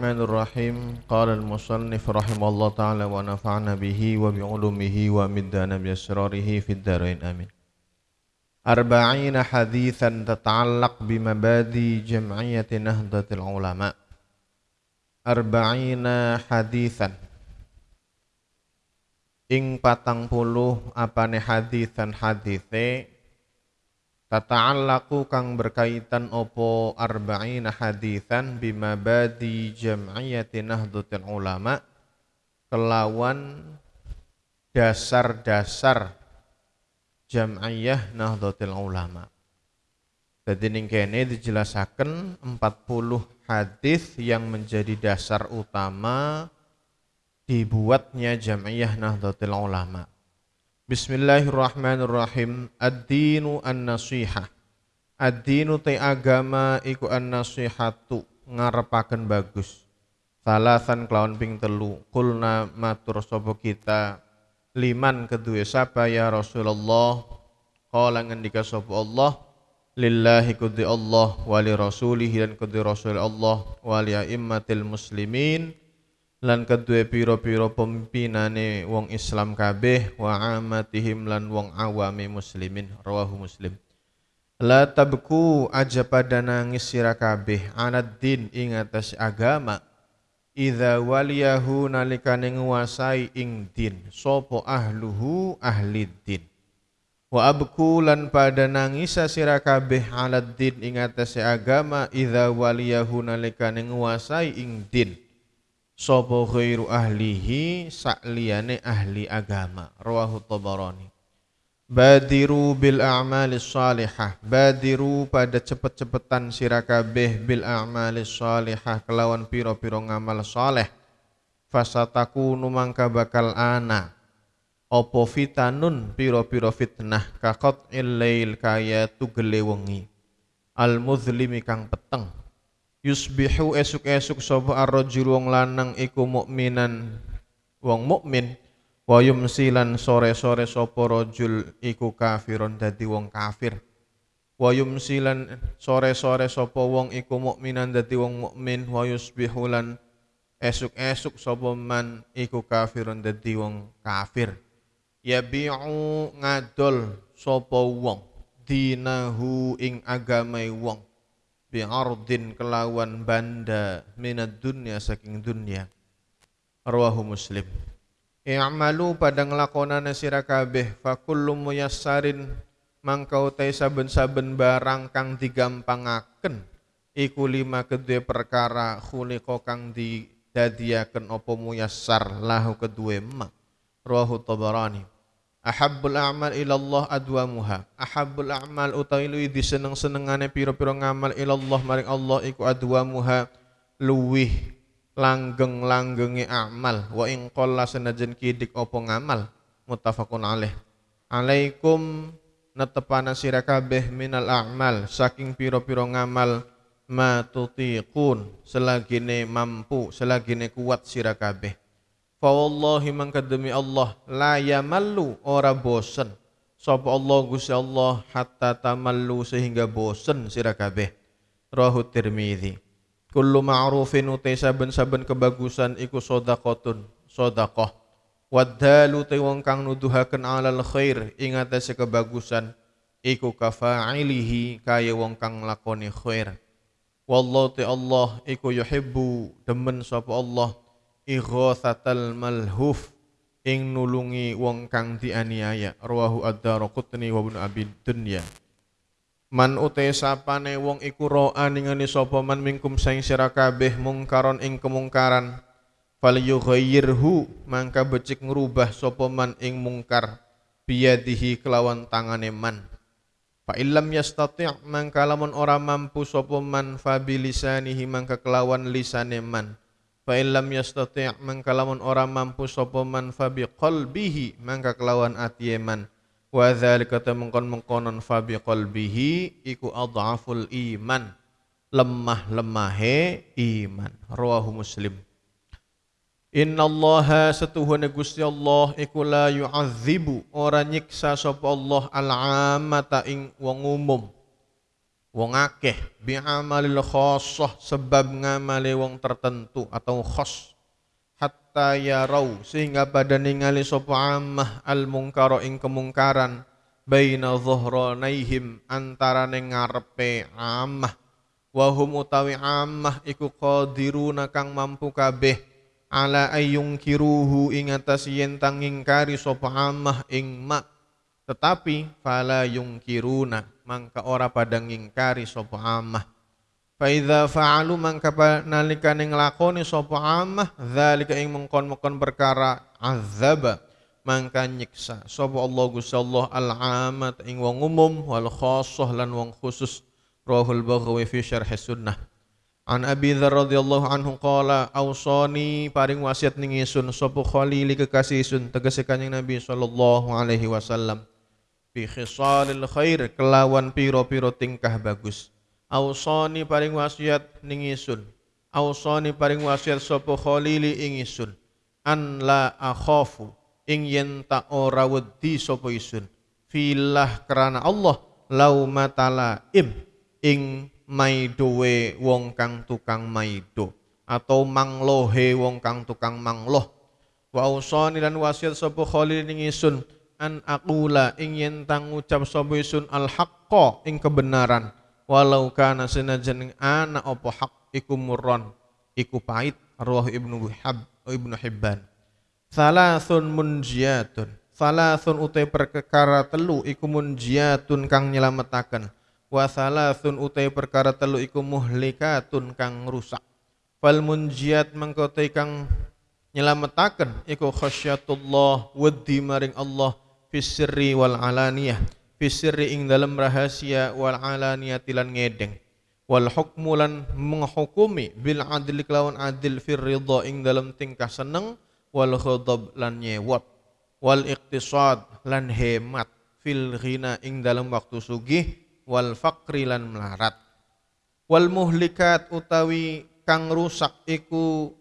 الرحمن الرحيم قال المصنف رحمه الله تعالى ونفعنا به وبعلومه ومدنا بأسراره في الدارين آمين أربعين حديثا تتعلق بمبادئ جمعية نهضة العلماء أربعين حديثا ing patang puluh apane hadisan hadithe tata'allaqu kang berkaitan opo arba'ina hadisan bima badi jam'iyati nahdlatul ulama kelawan dasar-dasar jam'iyah nahdlatul ulama jadi ning kene dijelasaken 40 hadis yang menjadi dasar utama dibuatnya Jam'iyah Nahdlatul Ulama. Bismillahirrahmanirrahim. Ad-dinu an-nasihah. Ad-dinu te agama iku an-nasihatu ngarepaken bagus. Salasan kelawan ping telu. Kulna matur sapa kita liman kedua sapa ya Rasulullah. Qala ngendika sapa Allah lillahi kudhi Allah wali rasulihi dan kudhi rasul Allah wali a'immatil muslimin lan kedue piro-piro pemimpinane wong Islam kabeh wa amatihim lan wong awami muslimin rawahu muslim. La tabku aja pada nangis sira kabeh anad din ing atas agama. Idza waliyahu nalikane nguasai ing din sopo ahluhu ahli din. Wa abku lan pada nangis sira kabeh alad din ing atas agama. Idza waliyahu nalikane nguasai ing din sapa ghairu ahlihi sakliyane ahli agama. Rawahu tabarani. Badiru bil a'mali salihah. Badiru pada cepet-cepetan sirakabeh bil a'mali salihah Kelawan piro-piro ngamal saleh. Fasataku numangka bakal ana. Opo fitanun piro-piro fitnah Kakot illail kaya tugele wengi. Al muzlimi kang peteng yusbihu esuk-esuk sapa ar-rajul wong lanang iku mukminan wong mukmin. Wa yumsilan sore-sore sapa rajul iku kafiron dadi wong kafir. Wa yumsilan sore-sore sapa wong iku mukminan dadi wong mukmin. Wa yusbihu lan esuk-esuk sapa man iku kafiron dadi wong kafir. Yabi'u ngadol sapa wong dinahu ing agamai wong bi'ardin kelawan banda minad dunya saking dunya. Rawahu muslim. I'malu pada nglakonana sira kabeh fa kullu muyassarin mangkau te saben-saben barang kang digampangaken iku lima kedue perkara khuliqa kang didadiaken apa muyassar lahu kedue ma rawahu tabarani Ahabbul a'mal ilallah adwamuha. Ahabbul a'mal utawi luwi diseneng-senengane pira-pira ngamal ilallah maring Allah iku adwamuha. Luwih langgeng-langgenge amal. Wa ing qalla senajan kidik apa ngamal? Muttafaqun alaih. Alaikum netepana sira kabeh minal a'mal. Saking pira-pira ngamal ma tutiqun. Selagine mampu selagine kuat sira kabeh Fa wallahi mangka demi Allah la yamallu ora bosen sapa Allah Gusti Allah hatta tamallu sehingga bosen sira kabeh. Rahu Tirmizi. Kullu ma'rufin utai saben-saben kebagusan iku sedekahun, sedekah. Wadalu te wong kang nuduhaken alal khair ing atase kebagusan iku kafa'ilihi kaya wong kang lakoni khair. Wallahu te Allah iku yuhibbu demen sapa Allah ighathatal malhuf ing nulungi wong kang dianiaya. Rawahu ad-darqutni wa ibnu abi dunya. Man ute sapane wong iku ro'a ningani sapa man mingkum saing sira kabeh mungkaron ing kemungkaran falyughayyirhu mangka becik ngrubah sapa man ing mungkar biyadihi kelawan tangane man. Fa illam yastati' mangka lamun ora mampu sapa man fa bilisanihi mangka kelawan lisane man fa illam yastati' mangka lamun ora mampu sapa man fa qalbihi mangka kelawan ati man. Wa dzalika temengkon mengkonon fa qalbihi iku adhaful iman. Lemah lemahe iman. Rawahu muslim. Inna Allah setuhune Gusti Allah iku la yu'adzibu ora nyiksa sapa Allah al-amata ing wong umum wong akeh bi'amalil khosoh sebab ngamali wong tertentu atau khos hatta yarau sehingga pada ningali sapa ammah al mungkara ing kemungkaran baina dhuhranaihim antarane ngarepe ammah. Wa hum utawi ammah iku qadiruna kang mampu kabeh ala ayung kiruhu ing atas yen tang ngingkari sapa ammah ing mak. Tetapi fala yungkiruna mangka ora pada ngingkari sapa amah fa idza fa'alu mangka nalikane nglakoni sapa amah zalika ing mengkon-mengkon perkara azaba mangka nyiksa sapa Allah Gusti Allah al amat ing wong umum wal khassah lan wong khusus. Rahul Baghawi fi syarh sunnah. An Abi Dzar radhiyallahu anhu qala ausani paring wasiat ning isun sapa khalili kekasih isun tegese kanjeng Nabi sallallahu alaihi wasallam bi khisalil khair kelawan piro-piro tingkah bagus. Ausani paring wasiat ning isun. Ausani paring wasiat sapa khalili ing isun. An la akhafu ing yen tak ora wedi sapa isun. Filah kerana Allah lau matala im ing maidowe wong kang tukang maido atau manglohe wong kang tukang mangloh. Wa usani lan wasiat sapa khalil ing isun an aqula ing yen tang ucap sapa isun al haqqo ing kebenaran. Walau kana senajan ana apa hak iku murron iku pahit ruh ibnu hab ibnu hibban. Salasun munjiyatun salasun utai perkara telu iku munjiyatun kang nyelametaken. Wa salasun utai perkara telu iku muhlikatun kang rusak. Fal munjiyat mengkotai kang nyelametaken iku khasyatullah wedi maring Allah fisirri wal alaniyah. Fisirri ing dalam rahasia wal alaniyah tilan ngedeng. Wal hukmu lan menghukumi bil adil kelawan adil fir ridha ing dalam tingkah seneng wal khadab lan nyewot wal iqtisad lan hemat fil ghina ing dalam waktu sugih wal faqri lan melarat. Wal muhlikat utawi kang rusak iku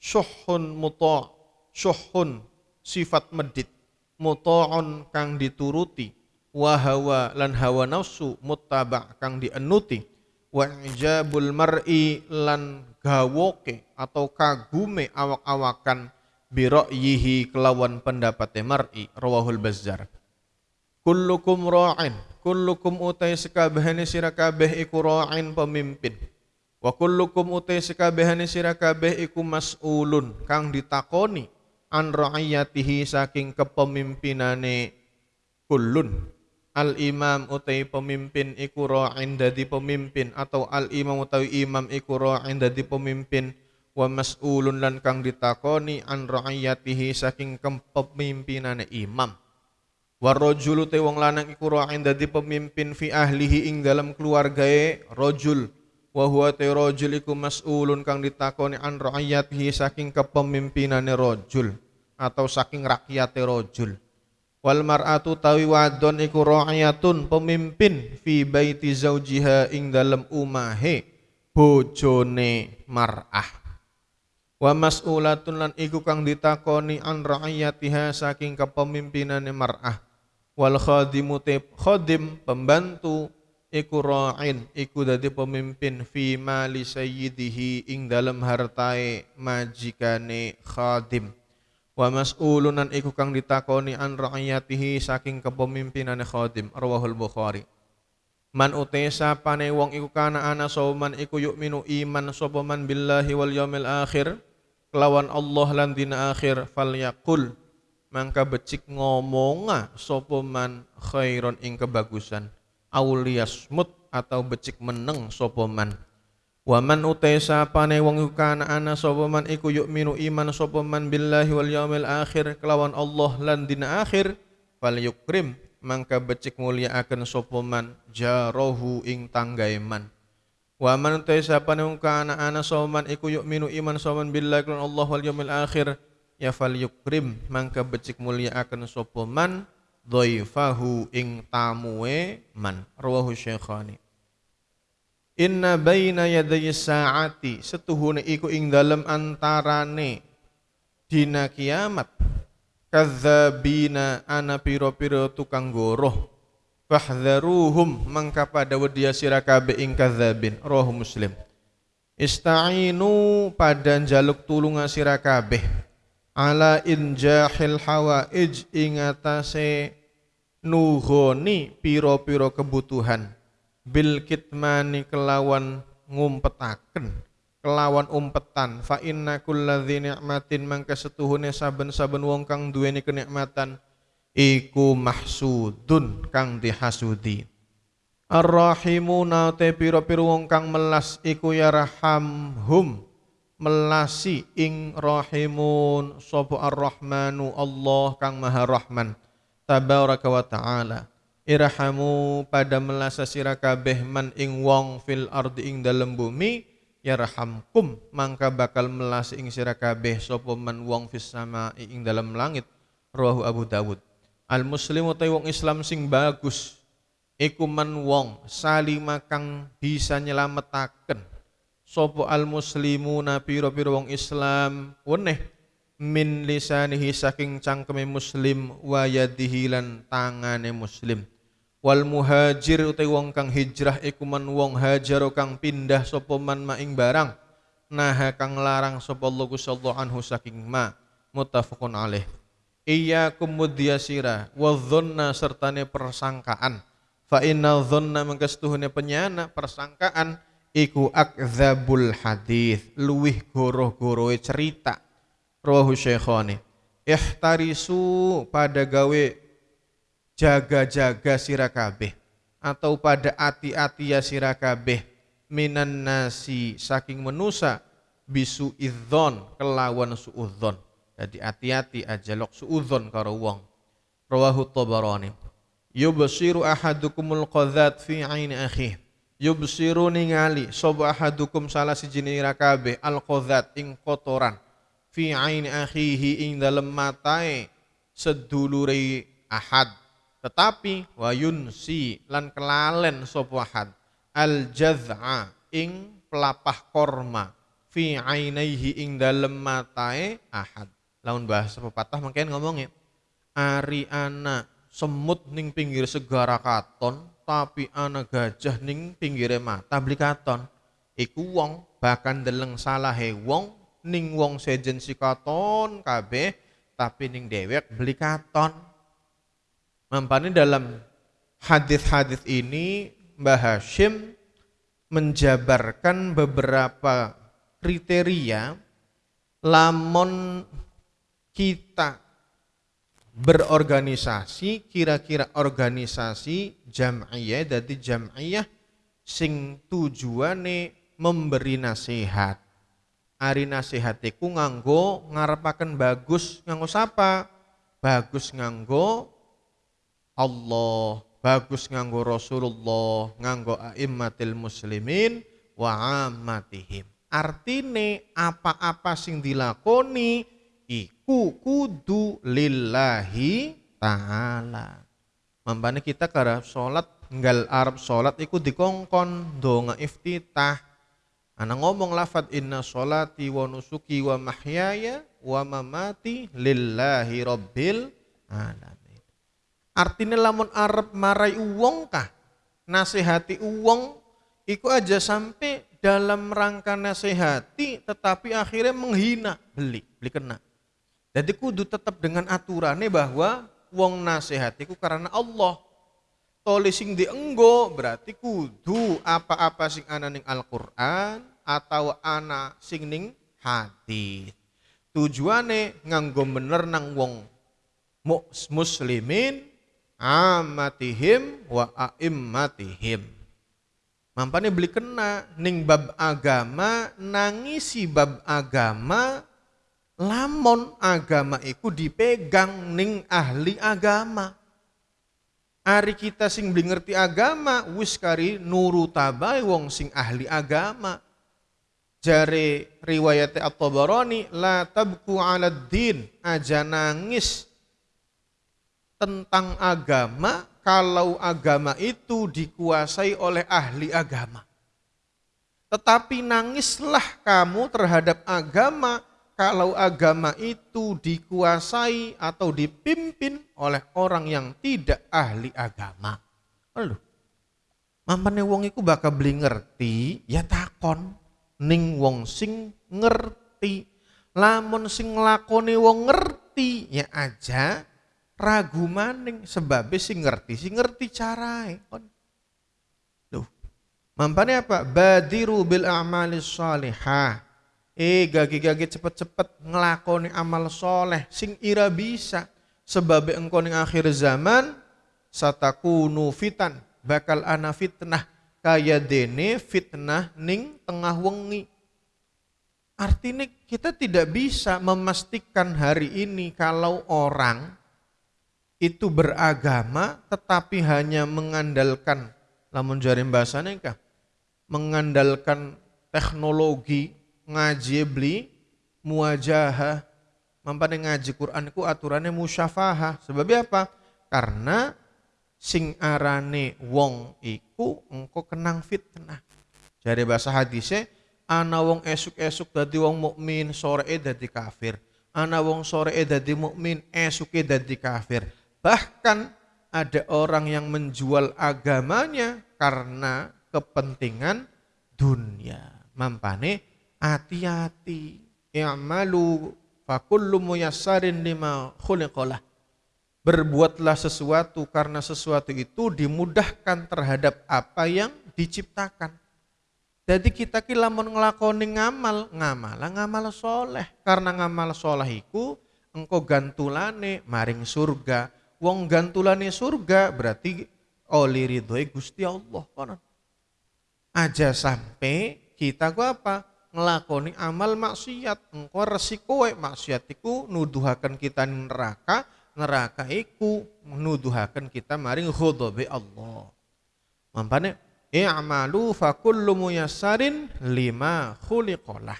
syuhun muta syuhun sifat medit muta'un kang dituruti wa hawa lan hawa nafsu muttaba kang dienuti wa ijabul mar'i lan gawoke atau kagume awak-awakan bira'yihi kelawan pendapat mar'i rawahul bazzar. Kullukum ra'in kullukum utai sekabehane sira kabeh iku ra'in pemimpin. Wa kullukum utai sekabehane sira kabeh iku mas'ulun kang ditakoni an ra'iyatihi saking kepemimpinane kullun. Al imam utai pemimpin iku ra'in dadi pemimpin atau al imam utawi imam iku ra'in dadi pemimpin. Wa mas'ulun lan kang ditakoni an ra'iyatihi saking kepemimpinane imam. Warajulu te wong lanang iku ra'in dadi pemimpin fi ahlihi ing dalam keluargae rajul wa huwa rajul mas'ulun kang ditakoni an ra'iyatihi saking kepemimpinane rajul atau saking rakyate rajul. Wal mar'atu tawi wadon iku ra'iyatun pemimpin fi baiti zaujiha ing dalem umahe bojone mar'ah. Wa mas'ulatun lan iku kang ditakoni an ra'iyatiha saking kepemimpinane mar'ah. Wal khadimu khadim pembantu iku ra'in iku dadi pemimpin fi mali sayyidihi ing dalam hartae majikane khadim. Wa mas'ulunan iku kang ditakoni an ra'iyatihi saking kepemimpinane khadim rawahul bukhari. Man utesa pane wong iku kana ana sauman iku minu iman sapa man billahi wal yaumil akhir kelawan Allah lan dina akhir falyaqul mangka becik ngomonga sapa man khairon ing kebagusan auliyasmut atau becik meneng sapa man? Waman utai sapane wong iku kana ana sapa man? Iku minu iman sapa man billahi wal yaumil akhir kelawan Allah lan dina akhir fal yukrim mangka becik mulyaaken sapa man? Jarahu ing tanggae man. Waman utai sapane wong kana ana sapa man? Iku minu iman sapa man billahi kelawan Allah wal yaumil akhir ya fal yukrim mangka becik mulyaaken sapa man dhaifahu ing tamue man. Rawahu syaikhani Inna baina yaday saati setuhune iku ing dalem antarane dina kiamat. Kadzabina ana piro-piro tukang goroh. Fahdharuhum mangka pada wedia sira kabeh ing kadzabin. Roh muslim. Ista'inu pada jaluk tulung sira kabeh. Ala injahil hawaij ing atase nuhoni piro-piro kebutuhan. Bil kitmani kelawan ngumpetaken kelawan umpetan. Fa inna kulladzi ni'matin mangka setuhune saben-saben wong kang duweni kenikmatan iku mahsudun kang dihasudi. Ar-Rahimuna te piro-piro wong kang melas iku yarhamhum melasi ing rahimun. Sapa ar-rahmanu Allah kang maha rahman tabaraka wa taala. Irhamu pada melasa sira kabeh man ing wong fil ardi ing dalem bumi yarhamkum. Mangka bakal melasi ing sira kabeh sapa man wong fis sama ing dalem langit. Rawahu Abu Dawud. Al muslimu ta wong Islam sing bagus. Iku man wong salima kang bisa nyelametaken sapa al muslimuna pira-pira wong Islam weneh min lisanihi saking cangkeme muslim wa yadihi lan tangane muslim. Wal muhajir utai wong kang hijrah iku man wong hajar kang pindah sapa man maing barang nah kang larang sapa Allah Gusti anhu saking ma. Muttafaqun alaih. Iya kumudyasira wa dhanna sertane persangkaan. Fa inna dhanna mengkestuhune penyana persangkaan iku akdzabul hadis luwih goroh-gorohe cerita rawahu syaikhani ihtarisu pada gawe jaga-jaga sira kabeh atau pada ati-ati ya sira kabeh minan nasi saking menusa bisu idzon kelawan suudzon jadi hati-hati aja lok suudzon karo wong. Rawahu Tabarani. Yubsiru ahadukumul qadzat fi aini akhih. Yubsiru ningali sapa ahadukum salah siji kabeh al qadzat ing kotoran fi aini akhihi ing dalem matae sedulure ahad. Tetapi wayunsi lan kelalen sapa ahad. Al jaz'a ing pelapah korma fi ainaihi ing dalem matae ahad. Lawan bahasa pepatah mungkin ngomongnya ari ana semut ning pinggir segara katon tapi ana gajah ning pinggir mata beli katon. Iku wong bahkan deleng salah wong ning wong sejen si katon kabeh tapi ning dewek beli katon. Mampani dalam hadis-hadis ini Mbah Hashim menjabarkan beberapa kriteria lamon kita berorganisasi kira-kira organisasi jam'iyah jadi jam'iyah sing tujuane memberi nasihat ari nasihatiku nganggo ngarepaken bagus nganggo sapa bagus nganggo Allah bagus nganggo Rasulullah nganggo aimmatil muslimin wa ammatihim artine apa-apa sing dilakoni iku kudu lillahi ta'ala. Mampane kita kara salat nggal Arab salat iku dikongkon donga iftitah. Ana ngomong lafad inna solati wa nusuki wa mahyaya wa mamati lillahi rabbil alamin. Artinya lamun Arab marai uwong kah? Nasihati uwong iku aja sampai dalam rangka nasihati tetapi akhirnya menghina beli beli kena jadi kudu tetap dengan aturannya bahwa wong nasihatiku karena Allah. Toli sing dienggo berarti kudu apa-apa sing ana ning Al-Qur'an atau ana sing ning hadis. Tujuane nganggo bener nang wong muslimin amatihim wa aimmatihim. Mampane beli kena ning bab agama nangisi bab agama lamun agama iku dipegang ning ahli agama. Ari kita sing beli ngerti agama wis kari nuru tabai wong sing ahli agama. Jare riwayat At-Tabarani la tabku 'ala din aja nangis tentang agama kalau agama itu dikuasai oleh ahli agama. Tetapi nangislah kamu terhadap agama kalau agama itu dikuasai atau dipimpin oleh orang yang tidak ahli agama. Lho. Mampane wong iku bakal beli ngerti, ya takon ning wong sing ngerti. Lamun sing nglakoni wong ngerti, ya aja ragu maning sebab sing ngerti, sing ngerti carae. Loh. Mampane apa? Badiru bil a'malis salihah. Eh gagi-gagi cepet-cepet ngelakoni amal soleh sing ira bisa. Sebab engkau ning akhir zaman satakunu fitan bakal ana fitnah kaya dene fitnah ning tengah wengi. Artinya kita tidak bisa memastikan hari ini kalau orang itu beragama tetapi hanya mengandalkan lamun jarim bahasanya kah mengandalkan teknologi ngaji beli muajahah mampane ngaji Quran itu aturannya musyafahah sebab apa karena sing arane wong iku engko kenang fitnah. Jare bahasa hadisnya ana wong esuk-esuk dadi wong mukmin, sore dadi kafir. Ana wong sore dadi mukmin, esuke dadi kafir. Bahkan ada orang yang menjual agamanya karena kepentingan dunia. Mampane hati-hati. I'malu fakullu muyassarin lima khuliqalah berbuatlah sesuatu karena sesuatu itu dimudahkan terhadap apa yang diciptakan. Jadi kita ki lamun nglakoni ngamal, ngamal ngamal soleh. Karena ngamal soleh engkau gantulane maring surga. Wong gantulane surga berarti oli ridhoi Gusti Allah konon. Aja sampai kita ku apa? Ngelakoni amal maksiat. Engkau resiko maksiat iku nuduhakan kita neraka, neraka iku menuduhaken kita maring ghadabe Allah. Mampane i'malu fa kullu muyassarin lima khuliqalah.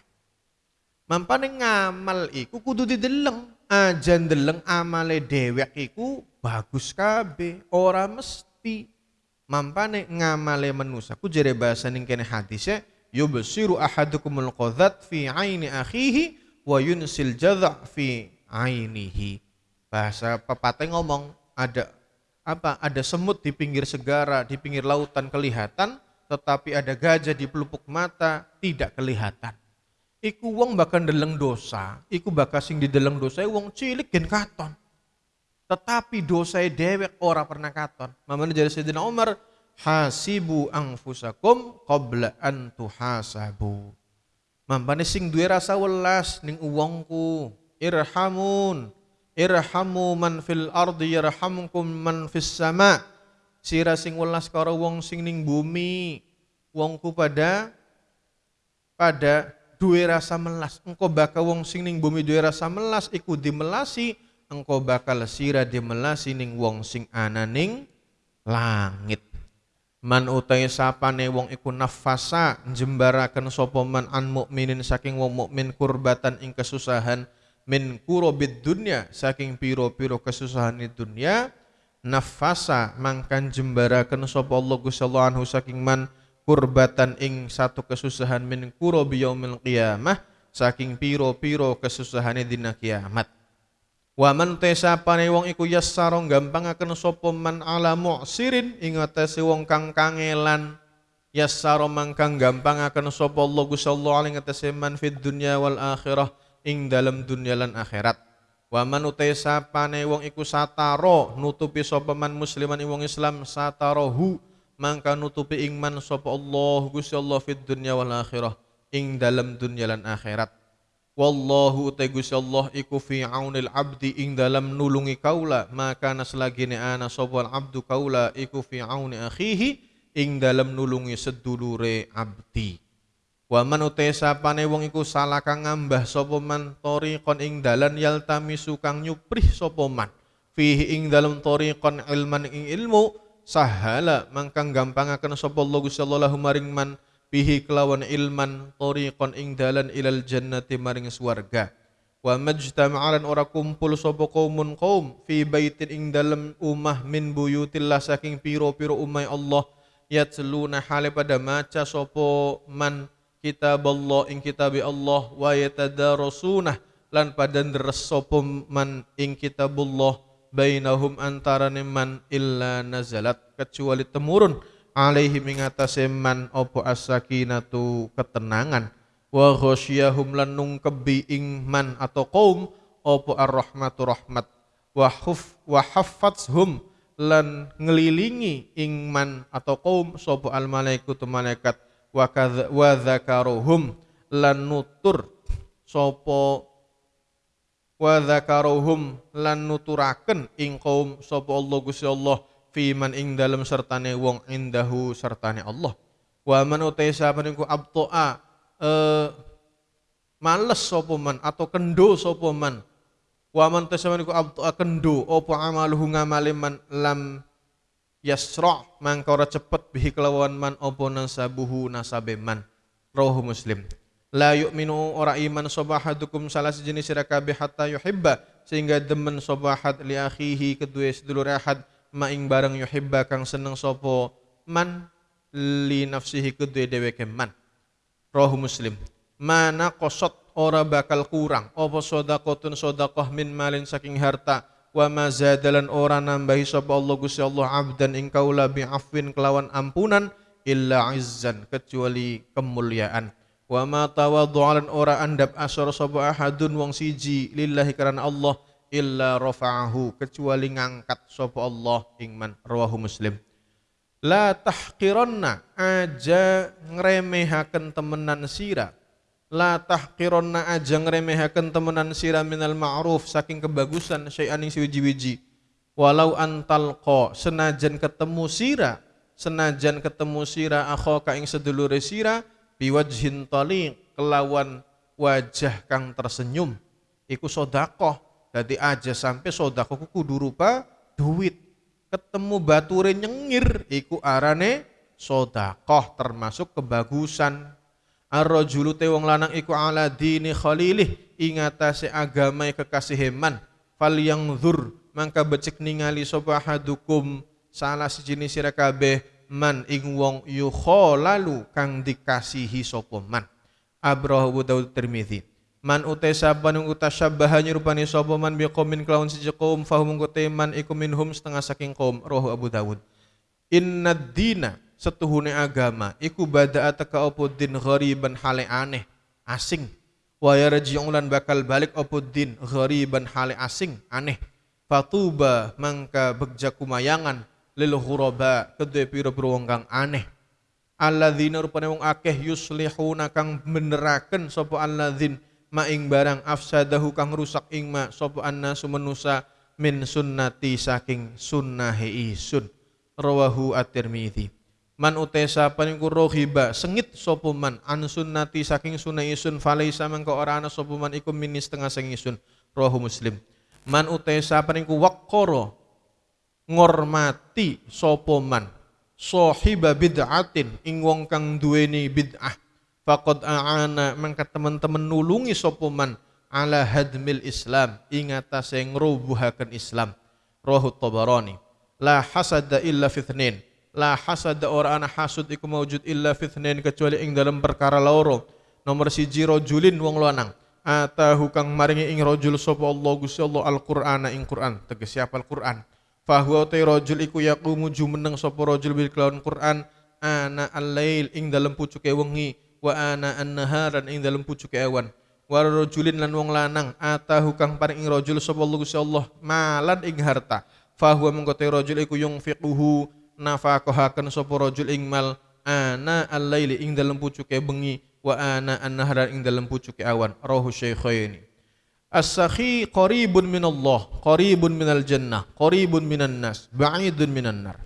Mampane ngamal iku kudu dideleng. Aja ndeleng amale dhewek iku bagus kabeh, ora mesti. Mampane ngamale manusa ku jere bahasa ning kene hadise yubsiru ahadukumul qadhat fi aini akhihi wa yunsil jadha fi ainihi Bahasa pepatah ngomong ada apa? Ada semut di pinggir segara, di pinggir lautan kelihatan, tetapi ada gajah di pelupuk mata tidak kelihatan. Iku wong bahkan deleng dosa, iku bakal sing di deleng dosa wong cilik gen katon. Tetapi dosa dewek ora pernah katon. Mamane jadi Sayyidina Umar, hasibu angfusakum qabla an tuhasabu. Mampane sing duwe rasa welas ning uwongku, irhamun irhamu man fil ardi yarhamkum man fis sama. Sira sing welas karo wong sing ning bumi. Wongku pada pada duwe rasa melas. Engko bakal wong sing ning bumi duwe rasa melas iku dimelasi engko bakal sira dimelasi ning wong sing ana ning langit man utai sapane wong iku nafasa jembaraken sapa man an mukminin saking wong mukmin kurbatan ing kesusahan min kurobid dunya saking piro-piro kesusahan di dunia nafasa mangkan jembarakan sapa Allah Gusti Allah anhu saking man kurbatan ing satu kesusahan min kurobi yaumil qiyamah saking piro-piro kesusahan dina kiamat Wa man tesapane wong iku yassaro gampangaken sapa man ala mu'sirin ing atase wong kang kangelan. Yassaro mangkang gampangaken sapa Allah Gusti Allah ing atase man fid dunya wal akhirah ing dalam dunia lan akhirat. Wa man utai sapane wong iku sataro nutupi sapa man musliman ing wong Islam satarohu mangka nutupi ing man sapa Allah Gusti Allah fid dunya wal akhirah ing dalam dunia lan akhirat wallahu utai Allah iku fi aunil abdi ing dalam nulungi kaula. Maka naslagine ana sapa abdu kaula iku fi auni akhihi ing dalam nulungi sedulure abdi. Wa man utai sapane wong iku salah kang ngambah sapa man tariqon ing dalan yaltamisu kang nyuprih sapa man. Fihi ing dalem tariqon ilman ing ilmu sahala mangkang gampangaken sapa Allah Gusti Allah maring man fihi kelawan ilman tariqon ing dalan ilal jannati maring swarga. Wa majtama'alan ora kumpul sapa kaumun kaum fi baitin ing dalem umah min buyutillah saking piro-piro umay Allah. Yatluna hale pada maca sapa man kitab Allah ing kitab Allah. Wa yatadarasuna lan pada deres sapa man ing kitabullah. Bainahum antara man illa nazalat. Kecuali temurun alaihi mengatasi man opo as-sakinatu ketenangan. Wa ghasyahum lan nungkebi ing man atau kaum opo ar-rahmatu rahmat. Wa huf wa lan ngelilingi ing man atau kaum sapa al malaikatu malaikat. Wa wa lan nutur sapa wa dzakaruhum lan nuturaken ing kaum sapa Allah Gusti Allah fiman ing dalem sertane wong indahu sertane Allah. Wa man utai sapa niku abtoa eh, males sapa man atau kendo sapa man. Wa man tasama niku abtoa kendo apa amaluhu ngamale man lam yasra mangka ora cepet bihi kelawan man apa nasabuhu nasabe man. Rohu muslim. La yu'minu ora iman sobahadukum salah sejenis sira kabeh hatta yuhibba sehingga demen sobahat li akhihi kedua sedulur ahad maing barang yuhibba kang seneng sopo man li nafsihi kedue dheweke man. Roh muslim. Mana kosot ora bakal kurang? Apa sodakotun sodakoh min malin saking harta? Wa ma zadalan ora nambahi sapa Allah Gusti Allah abdan ing kaula bi afwin kelawan ampunan illa izzan kecuali kemuliaan. Wa ma tawaddu'alan ora andap asor sapa ahadun wong siji lillahi karena Allah illa rafa'ahu kecuali ngangkat sapa Allah ingman rawahu muslim. La tahqiranna aja ngremehaken temenan sira. La tahqiranna aja ngremehaken temenan sira minal ma'ruf saking kebagusan syai'an ing siwiji-wiji walau antalqa senajan ketemu sira senajan ketemu sira akhaka ing sedulure sira biwajhin taliq kelawan wajah kang tersenyum. Iku sodakoh jadi aja sampai sodakoh kudu rupa duit. Ketemu bature nyengir, iku arane sodakoh termasuk kebagusan. Ar-rajulu te lanang iku ala dini khalilih ingatase agama kekasih man. Fal yang zur mangka becek ningali sapa hadukum salah sejenis sira man ing wong yukhalalu kang dikasihi sapa man. Man utai sapa nung utasyabaha nyerupani sapa man biqaumin kelawan siji kaum fahum kote man iku minhum setengah saking kaum roh Abu Dawud. Inna dina setuhune agama iku bada'a teka opo din ghariban hale aneh asing. Wa yarji'un lan bakal balik opo din ghariban hale asing aneh. Fatuba mangka begja kumayangan lil ghuraba kedue pira-pira wong kang aneh. Alladzina rupane wong akeh yuslihuna kang beneraken sapa alladzin maing barang afsadahu kang rusak ing ma sapa annasu manusa min sunnati saking sunnahe isun. Rawahu at-Tirmizi man utesa paniku rohiba sengit sapa man an sunnati saking sunnah isun falaisa mangko ora ana sapa man iku minis tengah sing isun. Rawahu Muslim. Man utesa paniku waqqara ngormati sapa man sahiba bid'atin ing wong kang duweni bid'ah faqad a'ana mangka teman-teman nulungi sopoman ala hadmil Islam ingatase ngrubuhaken Islam. Rohu Tabarani. La hasada illa fitnin. La hasada ora ana hasud iku maujud illa fitnin kecuali ing dalam perkara loro. Nomor siji rajulin wong lanang. Atahu kang maringi ing rajul sapa Allah Gusti Allah Al-Qur'ana ing Qur'an. Tegas siapa Al-Qur'an? Fahuwa ta rajul iku yaqumu jumeneng sapa rajul bil Qur'an ana al-lail ing dalam pucuke wengi wa ana an-naharan ing dalem pucuke awan wa rajulin lan wong lanang atahu kang paring ing rajul sapa Allah Allah malan ing harta. Fa huwa mengko te rajul iku yunfiquhu nafaqahaken sapa rajul ing mal ana al-laili ing dalem pucuke bengi wa ana an-naharan ing dalem pucuke awan. Rahu syaikhaini As-sakhi qaribun minallah, qaribun minal jannah, qaribun minan nas, ba'idun minan nar.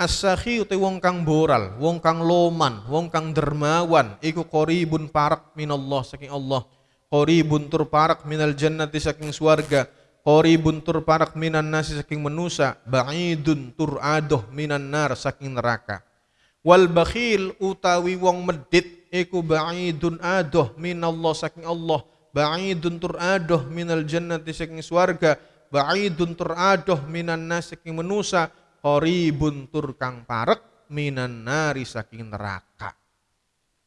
As-sakhi uti wong kang boral, wong kang loman, wong kang dermawan, iku qaribun parak minallah saking Allah. Qaribun tur parak minal jannati saking swarga. Qaribun tur parak minan nasi saking manusa, ba'idun tur adoh minan nar saking neraka. Wal bakhil utawi wong medit iku ba'idun adoh minallah saking Allah. Ba'idun tur adoh minal jannati saking swarga. Ba'idun tur adoh minan nas saking manusa qaribun tur kang parek minan nari saking neraka.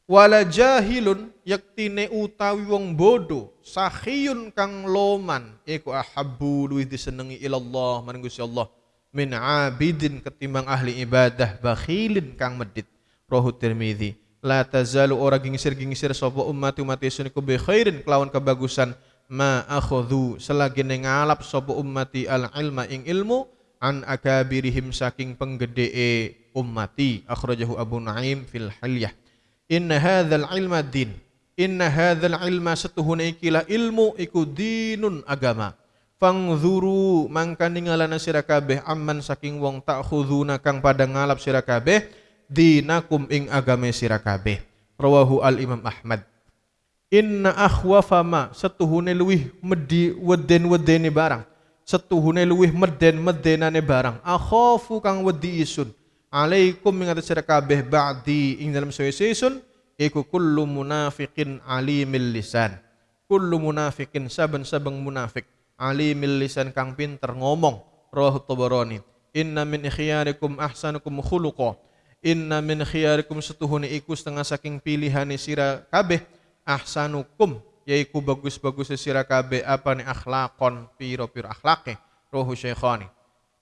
wala jahilun yaktine utawi wong bodo sahiyun kang loman iku ahabbu luwih disenengi ilallah marang Gusti Allah min abidin ketimbang ahli ibadah bakhilin kang medit rohu Tirmidzi la tazalu ora gingsir-gingsir sapa umat umat isun iku bi khairin kelawan kebagusan ma akhadhu selagi ngalap sapa ummati al ilma ing ilmu an akabirihim saking penggede ummati akhrajahu Abu Naim fil Hilyah. Inna hadzal ilma din. Inna hadzal ilma setuhune ikilah ilmu iku dinun agama. Fangzuru mangka ningalana sira kabeh amman saking wong tak khuduna kang pada ngalap sira kabeh dinakum ing agame sira kabeh. Rawahu al Imam Ahmad. Inna akhwafa ma setuhune luwih medi weden-wedene barang setuhune luwih meden-medenane barang. Akhafu kang wedi isun. Alaikum ing atas sira kabeh ba'di ing dalam sesun iku kullu munafiqin alimil lisan. Kullu munafiqin saben-saben munafik alimil lisan kang pinter ngomong. Rawahu tabarani. Inna min ikhyarikum ahsanukum khuluqa. Inna min khiyarikum setuhune iku setengah saking pilihane sira kabeh ahsanukum yaiku bagus-bagus sira apa nih akhlakon piro-piro akhlake rohu syekhani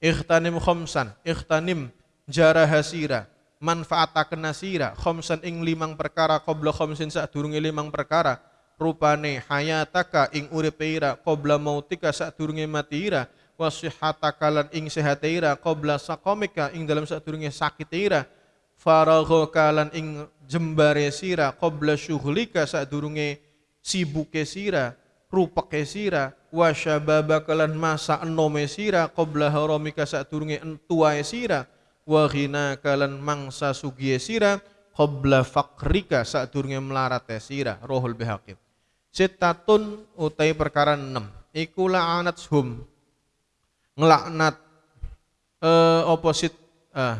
ikhtanim khomsan ikhtanim jara hasira manfaataken nasira khomsan ing limang perkara qabla khomsin sadurunge limang perkara. Rupane hayataka ing uripe ira qabla mautika sadurunge mati ira. Wasihataka lan ing sehatira qabla sakomika ing dalam sadurunge sakit ira. Faraghoka lan ing jembare sira qabla syughlika sadurunge sibuke sira rupeke sira wa syababaka lan masa enome sira qabla haramika sadurunge entuae sira wa ghina kalan mangsa sugiye sira qabla fakrika sadurunge melarate sira rohul bihaqib sitatun utai perkara 6 iku la'anat hum. Ngelaknat eh, oposit eh,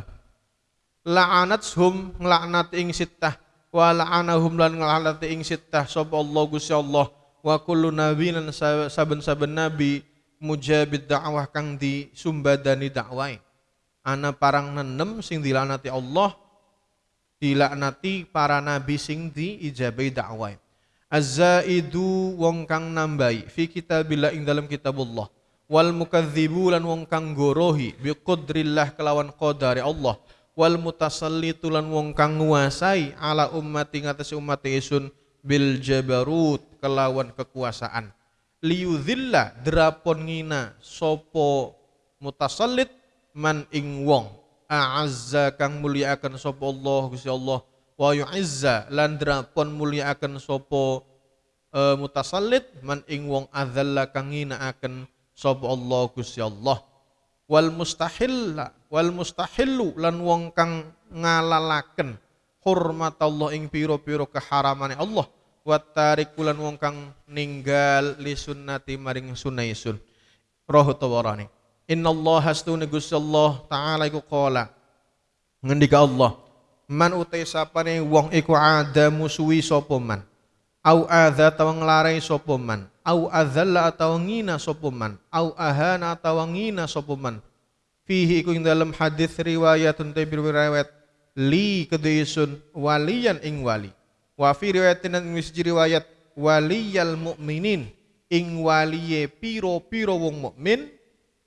la'anat hum ngelaknat ing sittah wa la'anahum lan ngelaknat ing sittah sapa Allah Gusti Allah. Wa kullu nabiyyin saben-saben nabi mujabid dakwah kang disumbadani dakwah ana parang nenem sing dilanati Allah dilaknati para nabi sing diijabai dakwah azzaidu wong kang nambahi fi kitabillah ing dalam kitabullah. Wal mukadzibu lan wong kang gorohi bi kelawan qadari Allah wal mutasallitu lan wong kang nguasai ala ummati ngatas umat isun bil jabarut kelawan kekuasaan. Liyudzilla drapon ngina sopo mutasallit man ing wong. A'azza kang muliakan sapa Allah Gusti Allah. Wa yu'izza lan drapon muliakan sapa uh, mutasallit man ing wong. Adzalla kang akan sapa Allah Gusti Allah. Wal mustahil wal mustahillu lan wong kang ngalalaken hormat Allah ing piro-piro keharamane Allah. Wa tarikulan wong kang ninggal li sunnati maring sunaisun. Rohu tawarani Inna Allah hastune Gusti Allah taala iku qala. Ngendika Allah man utai sapane wong iku ada musuhi sapa man? Au adza tawa nglarai sapa man? Au adzalla atawa ngina sapa man? Au ahana atawa ngina sapa man fihi iku ing dalam hadis riwayatun te riwayat li kedaisun waliyan ing wali. Wa fi riwayatin wis riwayat waliyal mukminin ing waliye piro-piro wong mukmin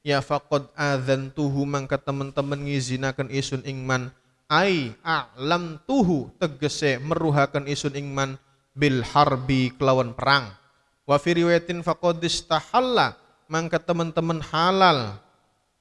ya faqad adzantuhu mangka teman-teman ngizinaken isun ingman ai a'lam tuhu tegese meruhakan isun ingman bil harbi kelawan perang. Wa fi riwayatin faqad istahalla mangka teman-teman halal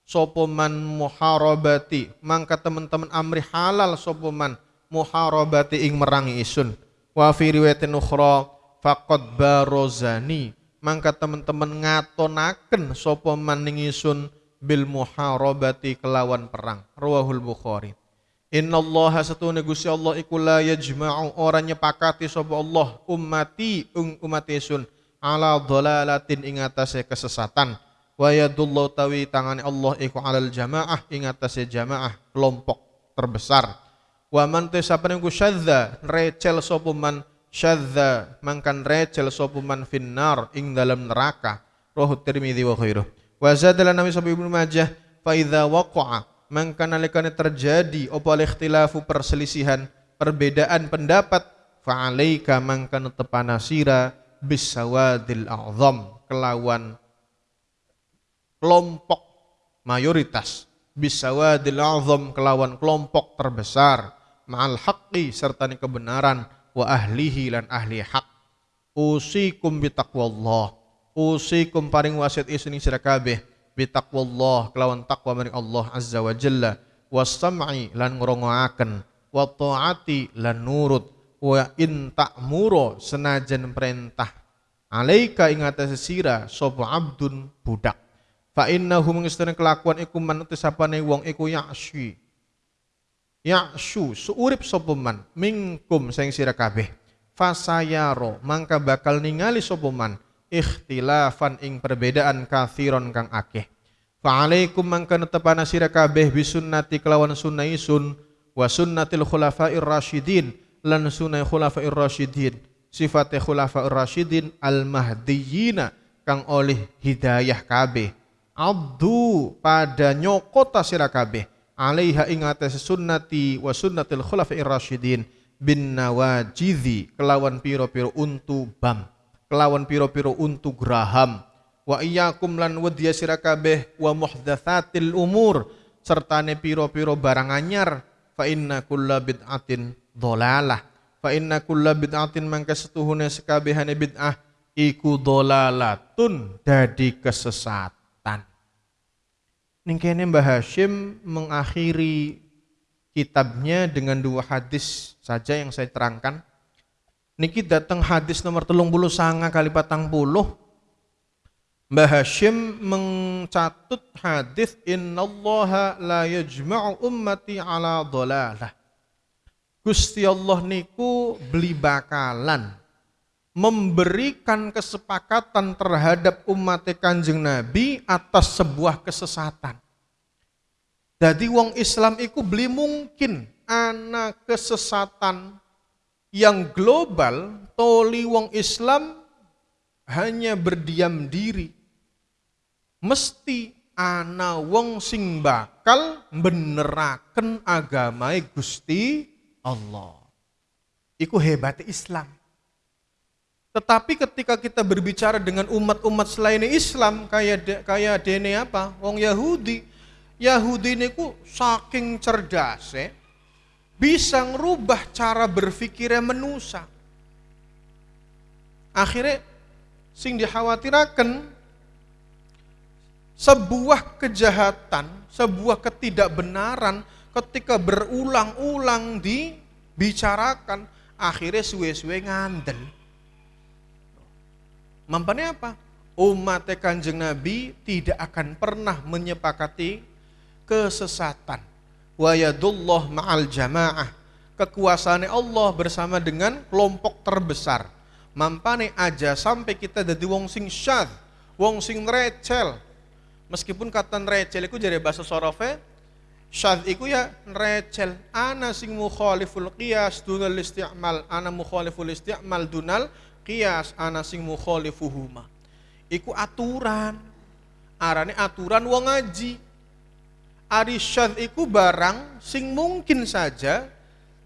sopoman muharabati mangka teman-teman amri halal sopoman muharabati ing merangi isun. Wa fi riwayatin ukhra faqad barozani. Mangka teman-teman ngatonaken sapa maning isun bil muharabati kelawan perang. Rawahul bukhari. Innallaha satune Gusti Allah iku la yajma'u. Ora nyepakati sapa Allah ummati ung umat isun. Ala dhalalatin ing atase kesesatan wa yadullahu tawi tangane Allah iku alal jamaah ing atase jamaah kelompok terbesar. Wa man tesapane ku syadza recel sapa man syadza mangkan recel sapa man finnar ing dalam neraka. Rohu Tirmidzi wa khairuh wa zadala Nabi sallallahu Ibnu Majah fa idza waqa'a mangkan nalikane terjadi apa ikhtilafu perselisihan perbedaan pendapat fa'alaika mangkana tepana sira bisawadil a'zam kelawan kelompok mayoritas. Bisawadil a'zam kelawan kelompok terbesar. Ma'al haqqi serta kebenaran. Wa ahlihi lan ahli hak usikum bitaqwallah. Usikum paring wasiat isni sira kabeh. Bitaqwallah kelawan takwa maring Allah azza wa jalla. Wasam'i lan ngrongoaken. Wa taati lan nurut. Wa in ta'muro senajan perintah. Alaika ing atase sira sapa abdun budak fa innahu mengistene kelakuan iku man sapane wong iku ya'syi ya'syu suurip sapa man? Mingkum sing sira kabeh. Fasayaro mangka bakal ningali sapa man? Ikhtilafan ing perbedaan kathiron kang akeh. Fa'alaikum mangka netepana sira kabeh bisunnati kelawan sunnah isun wa sunnatil khulafair rasyidin lan sunnah khulafair rasyidin. Sifate khulafair rasyidin al mahdiyina kang oleh hidayah kabeh abdu pada nyokota sira kabeh. Alaiha ing atas sunnati wa sunnatil khulafair rasyidin bin nawajidhi. Kelawan piro-piro untu bam. Kelawan piro-piro untu graham. Wa iyyakum lan wedya sira kabeh wa muhdatsatil umur. Sertane piro-piro barang anyar. Fa inna kulla bid'atin dhalalah fa inna kulla bid'atin mangka setuhune sekabehane bid'ah iku dhalalatun dadi kesesatan ning kene Mbah Hashim mengakhiri kitabnya dengan dua hadis saja yang saya terangkan. Niki datang hadis nomor telung bulu sanga kali patang puluh. Mbah Hashim mencatut hadis innallaha la yajma'u ummati ala dhalalah. Gusti Allah niku beli bakalan memberikan kesepakatan terhadap umat Kanjeng Nabi atas sebuah kesesatan. Jadi wong Islam iku beli mungkin anak kesesatan yang global toli wong Islam hanya berdiam diri mesti ana wong sing bakal beneraken agamai Gusti Allah. Iku hebat Islam. Tetapi ketika kita berbicara dengan umat-umat selain Islam kayak kayak dene apa? Wong Yahudi. Yahudi niku saking cerdas bisa ngerubah cara berpikirnya menusa. Akhirnya sing dikhawatirakan sebuah kejahatan, sebuah ketidakbenaran ketika berulang-ulang dibicarakan, akhirnya suwe-suwe ngandel. Mampane apa? Umat kanjeng Nabi tidak akan pernah menyepakati kesesatan. Wa yadullah ma'al jamaah. Kekuasaan Allah bersama dengan kelompok terbesar. Mampane aja sampai kita jadi wong sing syad, wong sing recel, Meskipun kata recel itu jadi bahasa sorofe, syadz iku ya recel. Ana sing mukhaliful qiyas dunal isti'mal, ana mukhaliful isti'mal dunal qiyas, ana sing mukhalifuhuma. Iku aturan. Arane aturan wong ngaji. Ari syadz iku barang sing mungkin saja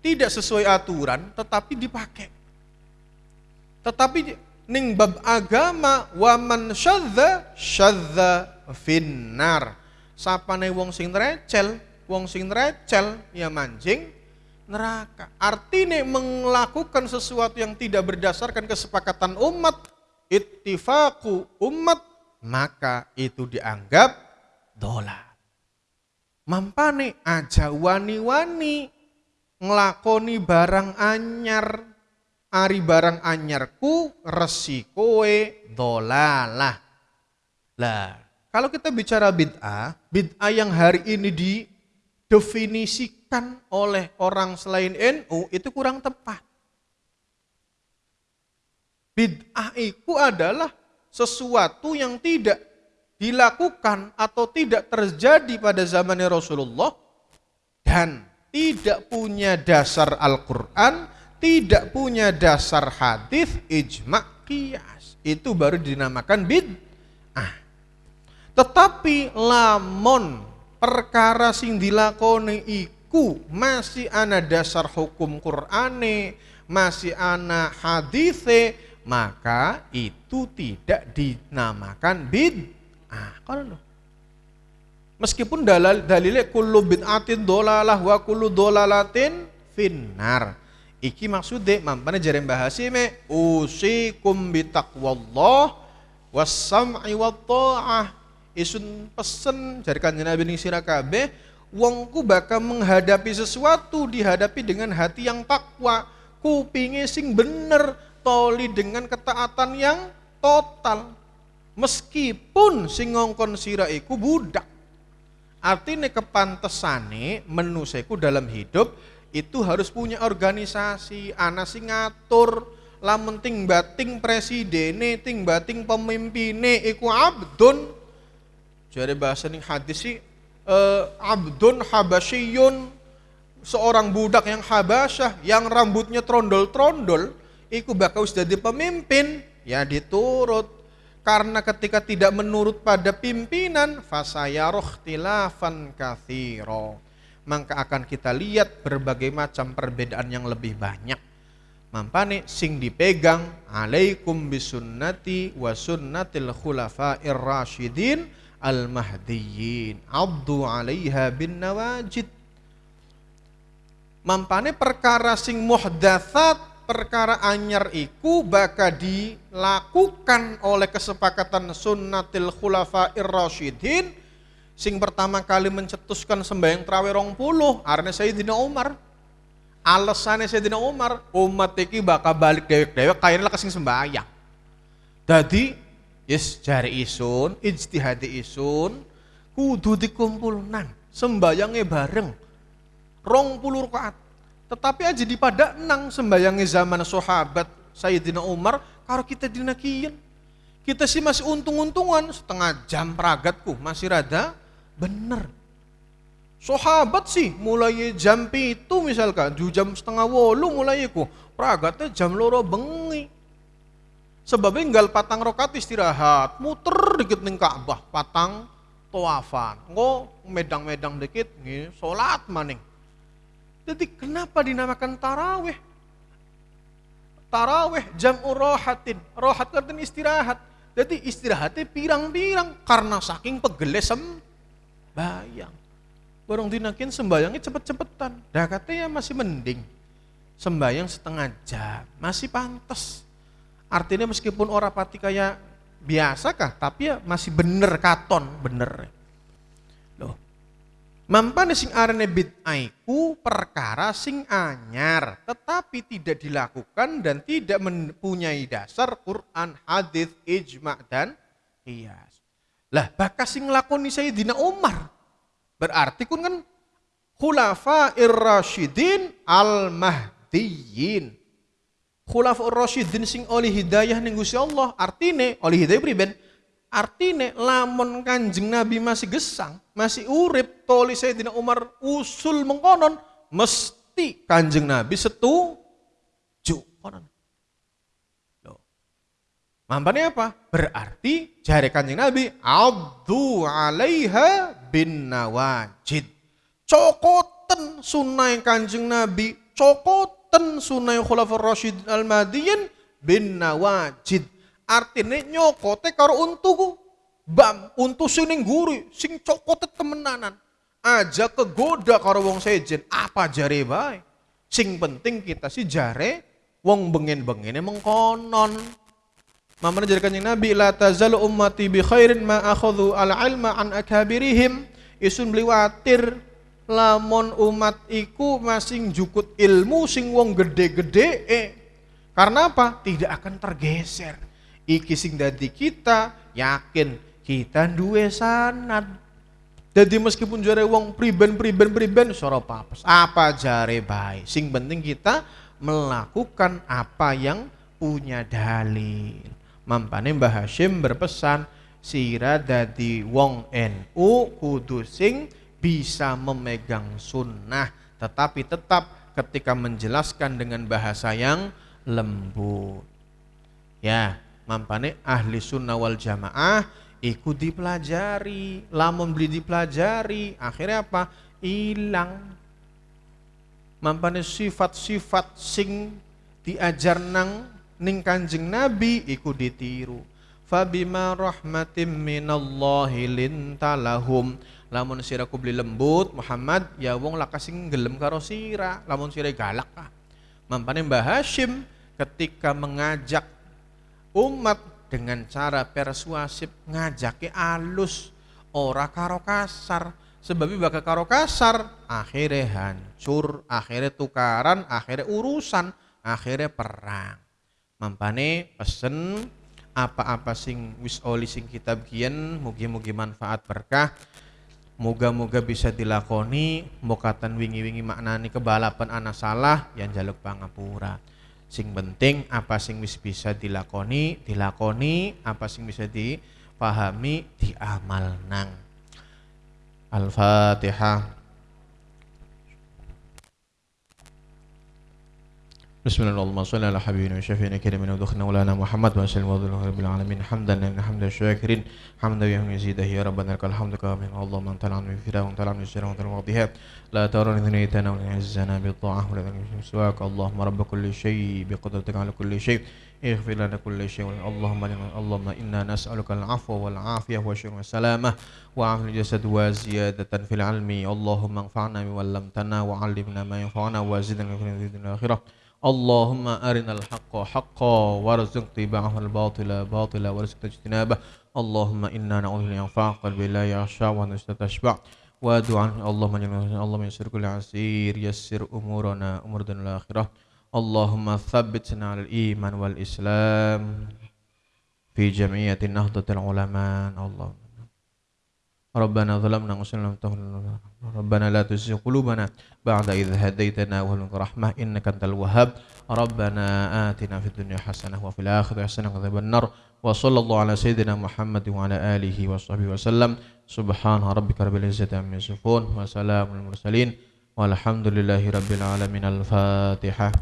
tidak sesuai aturan tetapi dipakai. Tetapi ning bab agama waman syadza syadza finnar. Sapane wong sing recel, wong sing recel ya mancing neraka. Artinya melakukan sesuatu yang tidak berdasarkan kesepakatan umat, ittifaku umat, maka itu dianggap dolar. Mampane aja wani-wani ngelakoni barang anyar, ari barang anyarku resikoe dolalah. Lah, kalau kita bicara bid'ah, bid'ah yang hari ini didefinisikan oleh orang selain NU itu kurang tepat. Bid'ah itu adalah sesuatu yang tidak dilakukan atau tidak terjadi pada zamannya Rasulullah dan tidak punya dasar Al-Quran, tidak punya dasar hadis, ijma, qiyas. Itu baru dinamakan bid'ah. Tetapi lamun perkara sing dilakoni masih ana dasar hukum Qur'ane, masih ana hadithe maka itu tidak dinamakan bid'ah. Kalau Meskipun dalil dalilnya kullu bid'atin dolalah wa kullu dolalatin finnar. Iki maksudnya mampane jare bahasi me usikum bitaqwallah was-sam'i wa ta'ah. Isun pesen jare kanjeng Nabi ning sira kabeh wongku bakal menghadapi sesuatu dihadapi dengan hati yang takwa, kupinge sing bener, toli dengan ketaatan yang total. Meskipun sing ngongkon sira iku budak Artinya kepantesane menuseku dalam hidup itu harus punya organisasi, ana sing ngatur, lamun ting bating presidene, ting bating pemimpine iku abdun. Jadi bahasa ning hadis sih uh, abdun habasyun seorang budak yang habasyah yang rambutnya trondol-trondol iku bakal jadi pemimpin. Ya diturut. Karena ketika tidak menurut pada pimpinan fasayaroh tilafan kathiro maka akan kita lihat berbagai macam perbedaan yang lebih banyak. Mampane sing dipegang alaikum bisunnati wa sunnatil khulafa'ir rasyidin al mahdiyyin abdu alaiha bin nawajid. Mampane perkara sing muhdatsat perkara anyar iku bakal dilakukan oleh kesepakatan sunnatil khulafa irrasyidin sing pertama kali mencetuskan sembahyang terawih rong puluh arne Sayyidina Umar. Alasannya Sayyidina Umar umat iki bakal balik dewek-dewek kayaknya lah kesing sembahyang. Jadi yes jari isun ijtihadi isun kudu dikumpul nang sembayangnya bareng rong puluh rakaat tetapi aja di pada nang sembayangnya zaman sahabat Sayyidina Umar, kalau kita dinakiin. Kita sih masih untung-untungan setengah jam peragatku, masih rada bener. Sahabat sih mulai jam itu misalkan, jam setengah wolu mulai ku, peragatnya jam loro bengi. Sebabnya tinggal patang rokat istirahat, muter dikit ning Ka'bah, patang toafan. Ngo medang-medang dikit, nih, sholat maning. Jadi kenapa dinamakan taraweh? Taraweh jam rohatin. Rohat artinya istirahat. Jadi istirahatnya pirang-pirang karena saking pegele sembayang. Barang dinakin sembayangnya cepet-cepetan. Dah katanya masih mending. Sembayang setengah jam. Masih pantas. Artinya meskipun orang pati kayak biasa kah, tapi ya masih bener katon, bener. Mampane sing arane bid'aiku perkara sing anyar tetapi tidak dilakukan dan tidak mempunyai dasar Quran, hadis, ijma dan qiyas. Lah bakas sing lakoni Sayyidina Umar. Berarti kun kan khulafa ir-rasyidin al-mahdiyyin. Khulafa ir-rasyidin sing oleh hidayah ning Gusti Allah, artine oleh hidayah priben Artinya lamun kanjeng Nabi masih gesang, masih urip, toli Sayyidina Umar usul mengkonon, mesti kanjeng Nabi setuju. Konon. Mampane apa? Berarti jari kanjeng Nabi, Abdu alaiha bin nawajid. Cokoten sunai kanjeng Nabi, cokoten sunai khulafur rasyid al-madiyin bin nawajid. Artinya nyokote karo untuku. Bam untu sining guri sing cokote temenanan. Aja kegoda karo wong sejen apa jare bae sing penting kita si jare wong bengen-bengene mengkonon. Mamana jadi kanjeng Nabi la tazalu ummati bi khairin ma akhadhu al ilma an akabirihim. Isun bliwatir lamun umat iku masing jukut ilmu sing wong gede-gede eh. Karena apa? Tidak akan tergeser. Iki sing dadi kita yakin kita duwe sanad. Jadi meskipun jare wong priben priben priben soro papes. Apa jare baik sing penting kita melakukan apa yang punya dalil. Mampane Mbah Hashim berpesan sira dadi wong NU kudu sing bisa memegang sunnah tetapi tetap ketika menjelaskan dengan bahasa yang lembut. Ya mampane ahli sunnah wal jamaah ikut dipelajari lamun beli dipelajari akhirnya apa? Hilang. Mampane sifat-sifat sing diajar nang ning Kanjeng Nabi iku ditiru. Fabima rahmatim minallahi lintalahum lamun sira beli lembut Muhammad ya wong lakas sing gelem karo sira lamun sira galak ah mampane Mbah Hashim ketika mengajak umat dengan cara persuasif ngajake alus. Ora karo kasar. Sebab bakal karo kasar akhirnya hancur akhirnya tukaran akhirnya urusan akhirnya perang. Mampane pesen apa-apa sing wis oli sing kitab kian mugi-mugi manfaat berkah Moga-moga bisa dilakoni mokatan wingi-wingi maknani kebalapan anak salah yang jaluk pangapura. Sing penting apa sing bisa dilakoni, dilakoni, apa sing bisa dipahami, diamal nang. Al-Fatihah. بسم الله اللهم صل على حبيبنا وشفينا كريم ودخنا ولنا محمد وصلى الله رب العالمين. حمدا لله حمدا شاكرين. حمدا يهم يزيد يا ربنا لك الحمد كما من الله من طلع من فراء من طلع من سر من طلع لا ترون ثنيتنا ولا عزنا بالطاعة ولا ذنب سواك. اللهم رب كل شيء بقدرتك على كل شيء. اغفر لنا كل شيء. اللهم لنا اللهم إنا نسألك العفو والعافية والشر والسلامة. وعافيه الجسد وزيادة في العلم. اللهم انفعنا بما وعلمنا ما ينفعنا. وزدنا في الدنيا والاخره اللهم أرنا الحق حقا وارزق اتباعه الباطل باطلا وارزق اجتنابه. اللهم إنا نعوذ بك من قلبي لا يخشع ونشتى تشبع ودعاء اللهم اللهم يسر كل عسير يسر أمورنا أمور الدنيا الآخرة اللهم ثبتنا على الإيمان والإسلام في جمعية نهضة العلماء. اللهم ربنا ظلمنا وسلم ربنا لا تزغ قلوبنا بعد إذ هديتنا وهب لنا رحمة إنك أنت الوهاب. ربنا آتنا في الدنيا حسنة وفي الآخرة حسنة وقنا النار. وصلى الله على سيدنا محمد وعلى آله وصحبه وسلم. سبحان ربك رب العزة عما يصفون وسلام المرسلين والحمد لله رب العالمين. الفاتحة.